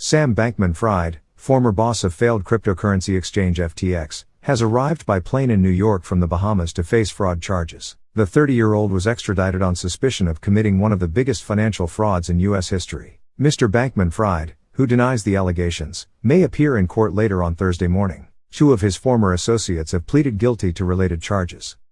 Sam Bankman Fried, former boss of failed cryptocurrency exchange FTX, has arrived by plane in New York from the Bahamas to face fraud charges. The 30 year old was extradited on suspicion of committing one of the biggest financial frauds in U.S. history. Mr. Bankman Fried, who denies the allegations, may appear in court later on Thursday morning. Two of his former associates have pleaded guilty to related charges.